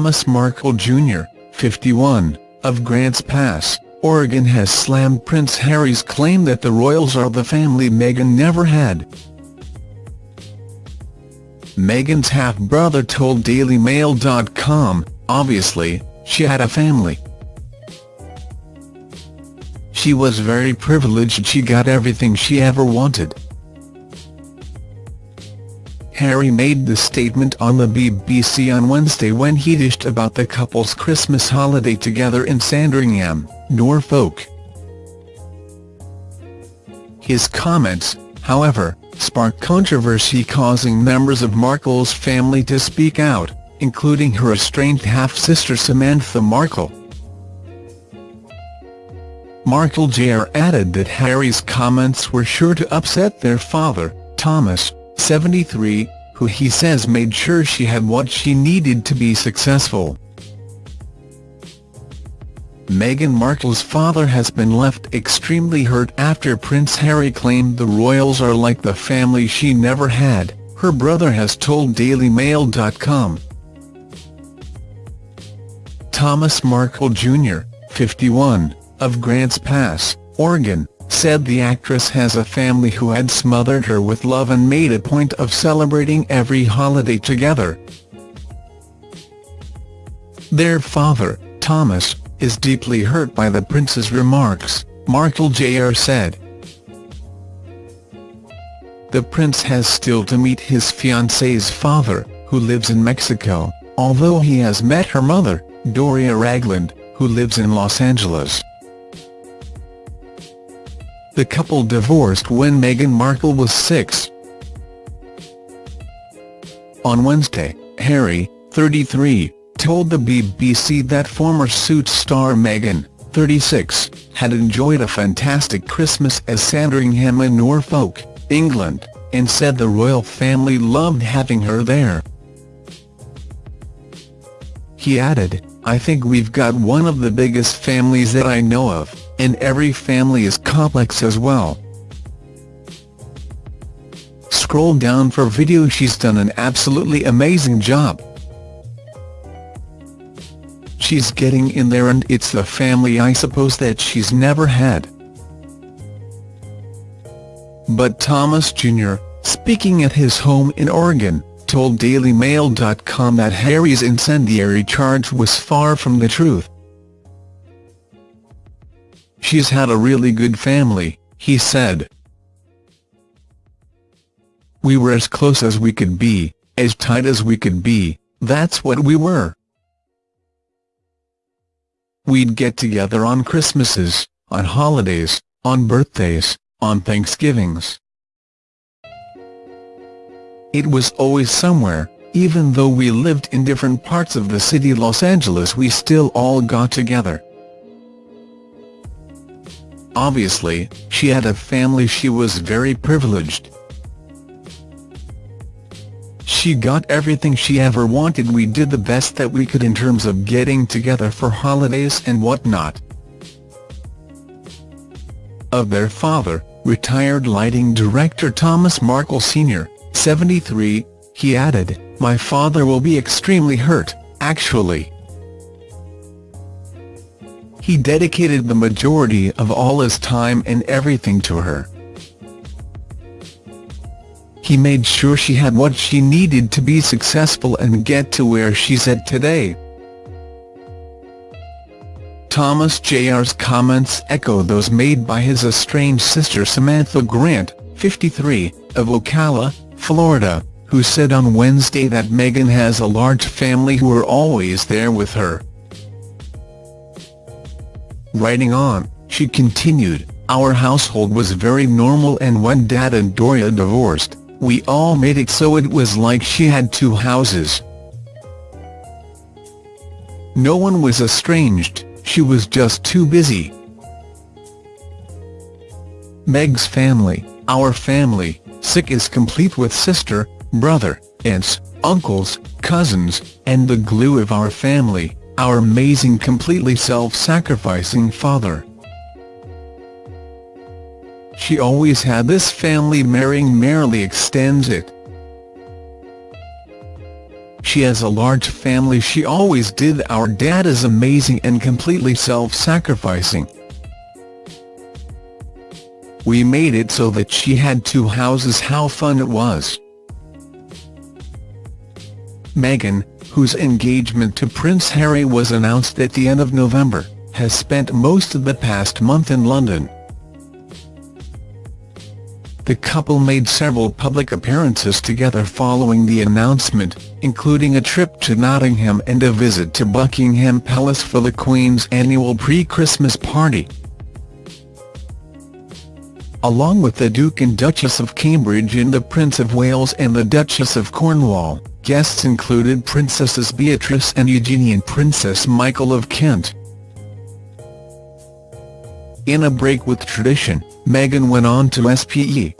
Thomas Markle Jr., 51, of Grants Pass, Oregon has slammed Prince Harry's claim that the royals are the family Meghan never had. Meghan's half-brother told DailyMail.com, obviously, she had a family. She was very privileged she got everything she ever wanted. Harry made the statement on the BBC on Wednesday when he dished about the couple's Christmas holiday together in Sandringham, Norfolk. His comments, however, sparked controversy causing members of Markle's family to speak out, including her estranged half-sister Samantha Markle. Markle Jr. added that Harry's comments were sure to upset their father, Thomas, 73, who he says made sure she had what she needed to be successful. Meghan Markle's father has been left extremely hurt after Prince Harry claimed the royals are like the family she never had, her brother has told DailyMail.com. Thomas Markle Jr., 51, of Grants Pass, Oregon, said the actress has a family who had smothered her with love and made a point of celebrating every holiday together. Their father, Thomas, is deeply hurt by the prince's remarks, Markle Jr. said. The prince has still to meet his fiancée's father, who lives in Mexico, although he has met her mother, Doria Ragland, who lives in Los Angeles. The couple divorced when Meghan Markle was six. On Wednesday, Harry, 33, told the BBC that former Suits star Meghan, 36, had enjoyed a fantastic Christmas at Sandringham in Norfolk, England, and said the royal family loved having her there. He added, I think we've got one of the biggest families that I know of, and every family is complex as well. Scroll down for video she's done an absolutely amazing job. She's getting in there and it's the family I suppose that she's never had. But Thomas Jr., speaking at his home in Oregon, told DailyMail.com that Harry's incendiary charge was far from the truth. She's had a really good family, he said. We were as close as we could be, as tight as we could be, that's what we were. We'd get together on Christmases, on holidays, on birthdays, on Thanksgivings. It was always somewhere, even though we lived in different parts of the city Los Angeles we still all got together. Obviously, she had a family she was very privileged. She got everything she ever wanted we did the best that we could in terms of getting together for holidays and whatnot. Of their father, retired lighting director Thomas Markle Sr., 73, he added, My father will be extremely hurt, actually. He dedicated the majority of all his time and everything to her. He made sure she had what she needed to be successful and get to where she's at today. Thomas Jr.'s comments echo those made by his estranged sister Samantha Grant, 53, of Ocala, Florida, who said on Wednesday that Meghan has a large family who are always there with her. Writing on, she continued, Our household was very normal and when Dad and Doria divorced, we all made it so it was like she had two houses. No one was estranged, she was just too busy. Meg's family, our family, sick is complete with sister, brother, aunts, uncles, cousins, and the glue of our family, our amazing completely self-sacrificing father. She always had this family marrying merrily extends it. she has a large family she always did our dad is amazing and completely self-sacrificing. We made it so that she had two houses how fun it was. Meghan, whose engagement to Prince Harry was announced at the end of November, has spent most of the past month in London. The couple made several public appearances together following the announcement, including a trip to Nottingham and a visit to Buckingham Palace for the Queen's annual pre-Christmas party. Along with the Duke and Duchess of Cambridge and the Prince of Wales and the Duchess of Cornwall, guests included Princesses Beatrice and Eugenie and Princess Michael of Kent. In a break with tradition, Meghan went on to SPE,